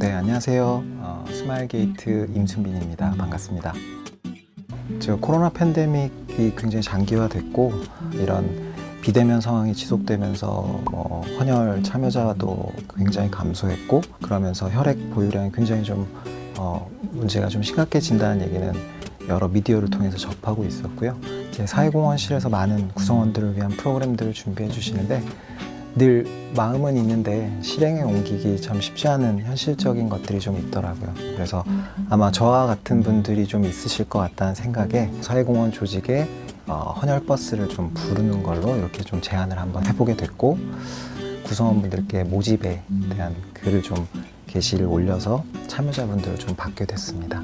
네, 안녕하세요. 어, 스마일게이트 임순빈입니다. 반갑습니다. 저 코로나 팬데믹이 굉장히 장기화됐고 이런 비대면 상황이 지속되면서 뭐 헌혈 참여자도 굉장히 감소했고 그러면서 혈액 보유량이 굉장히 좀 어, 문제가 좀 심각해진다는 얘기는 여러 미디어를 통해서 접하고 있었고요. 이제 사회공헌실에서 많은 구성원들을 위한 프로그램들을 준비해 주시는데 늘 마음은 있는데 실행에 옮기기 참 쉽지 않은 현실적인 것들이 좀 있더라고요. 그래서 아마 저와 같은 분들이 좀 있으실 것 같다는 생각에 사회공헌 조직에 어, 헌혈 버스를 좀 부르는 걸로 이렇게 좀 제안을 한번 해보게 됐고 구성원분들께 모집에 대한 글을 좀 게시를 올려서 참여자분들을 좀 받게 됐습니다.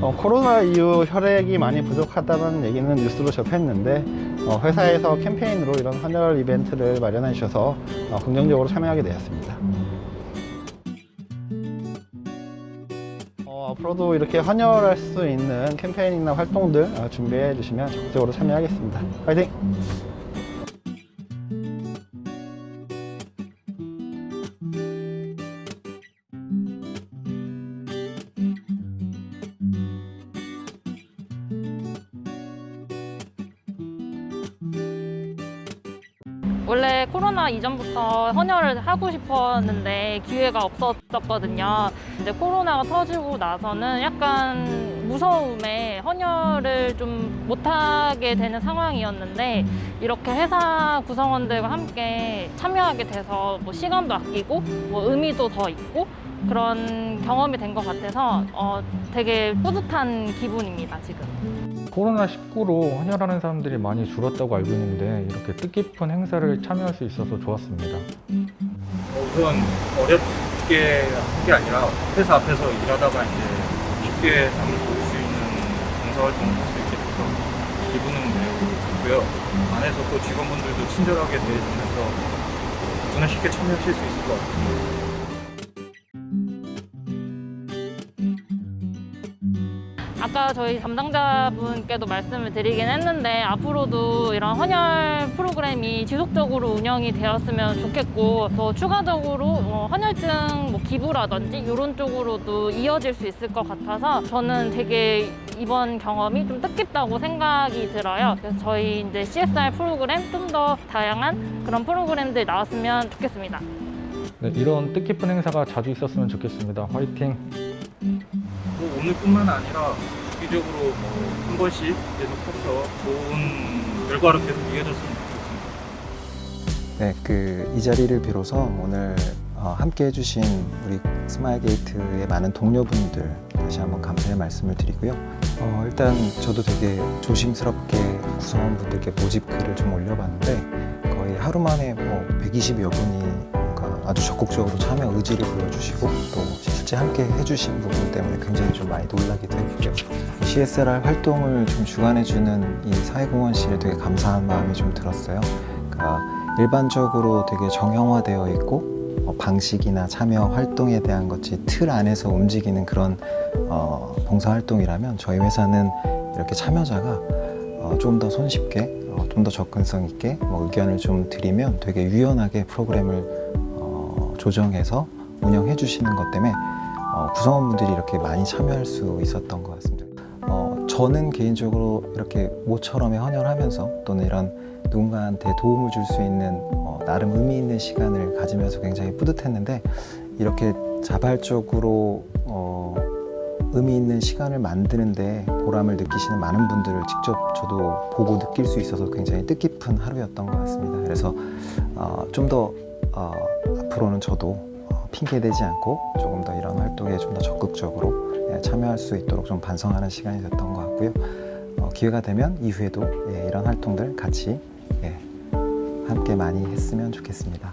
어, 코로나 이후 혈액이 많이 부족하다는 얘기는 뉴스로 접했는데 어, 회사에서 캠페인으로 이런 헌혈 이벤트를 마련해 주셔서 어, 긍정적으로 참여하게 되었습니다. 어, 앞으로도 이렇게 헌혈할 수 있는 캠페인이나 활동들 어, 준비해 주시면 적극적으로 참여하겠습니다. 화이팅! 원래 코로나 이전부터 헌혈을 하고 싶었는데 기회가 없었거든요. 이제 코로나가 터지고 나서는 약간 무서움에 헌혈을 좀 못하게 되는 상황이었는데 이렇게 회사 구성원들과 함께 참여하게 돼서 뭐 시간도 아끼고 뭐 의미도 더 있고 그런 경험이 된 것 같아서 어, 되게 뿌듯한 기분입니다, 지금. 코로나19로 헌혈하는 사람들이 많이 줄었다고 알고 있는데 이렇게 뜻깊은 행사를 참여할 수 있어서 좋았습니다. 어, 우선 어렵게 한 게 아니라 회사 앞에서 일하다가 이제 쉽게 남을 보일 수 있는 봉사활동을 할 수 있게 돼서 기분은 매우 좋고요. 안에서 또 직원분들도 친절하게 대해주셔서 저는 쉽게 참여하실 수 있을 것 같아요. 아까 저희 담당자분께도 말씀을 드리긴 했는데 앞으로도 이런 헌혈 프로그램이 지속적으로 운영이 되었으면 좋겠고 더 추가적으로 어, 헌혈증 뭐 기부라든지 이런 쪽으로도 이어질 수 있을 것 같아서 저는 되게 이번 경험이 좀 뜻깊다고 생각이 들어요. 그래서 저희 이제 CSR 프로그램 좀 더 다양한 그런 프로그램들 나왔으면 좋겠습니다. 네, 이런 뜻깊은 행사가 자주 있었으면 좋겠습니다. 화이팅! 뭐 오늘뿐만 아니라 주기적으로 뭐 한 번씩 계속 해서 좋은 결과로 계속 이어졌으면 좋겠습니다. 네, 그 이 자리를 빌어서 오늘 어, 함께 해주신 우리 스마일게이트의 많은 동료분들 다시 한번 감사의 말씀을 드리고요. 어, 일단 저도 되게 조심스럽게 구성원분들께 모집 글을 좀 올려봤는데 거의 하루 만에 뭐 120여 분이 아주 적극적으로 참여 의지를 보여주시고 또 실제 함께 해주신 부분 때문에 굉장히 좀 많이 놀라기도 했고요. CSR 활동을 좀 주관해주는 이 사회공헌실에 되게 감사한 마음이 좀 들었어요. 그러니까 일반적으로 되게 정형화되어 있고 어, 방식이나 참여 활동에 대한 것이 틀 안에서 움직이는 그런 어, 봉사활동이라면 저희 회사는 이렇게 참여자가 어, 좀더 손쉽게 어, 좀더 접근성 있게 뭐 의견을 좀 드리면 되게 유연하게 프로그램을 어, 조정해서 운영해 주시는 것 때문에 어, 구성원분들이 이렇게 많이 참여할 수 있었던 것 같습니다. 어, 저는 개인적으로 이렇게 모처럼에 헌혈하면서 또는 이런 누군가한테 도움을 줄 수 있는 어, 나름 의미 있는 시간을 가지면서 굉장히 뿌듯했는데 이렇게 자발적으로 어, 의미 있는 시간을 만드는데 보람을 느끼시는 많은 분들을 직접 저도 보고 느낄 수 있어서 굉장히 뜻깊은 하루였던 것 같습니다. 그래서 어, 좀더 어, 앞으로는 저도 어, 핑계대지 않고 조금 더 이런 활동에 좀 더 적극적으로 예, 참여할 수 있도록 좀 반성하는 시간이 됐던 것 같고요. 어, 기회가 되면 이후에도 예, 이런 활동들 같이 예, 함께 많이 했으면 좋겠습니다.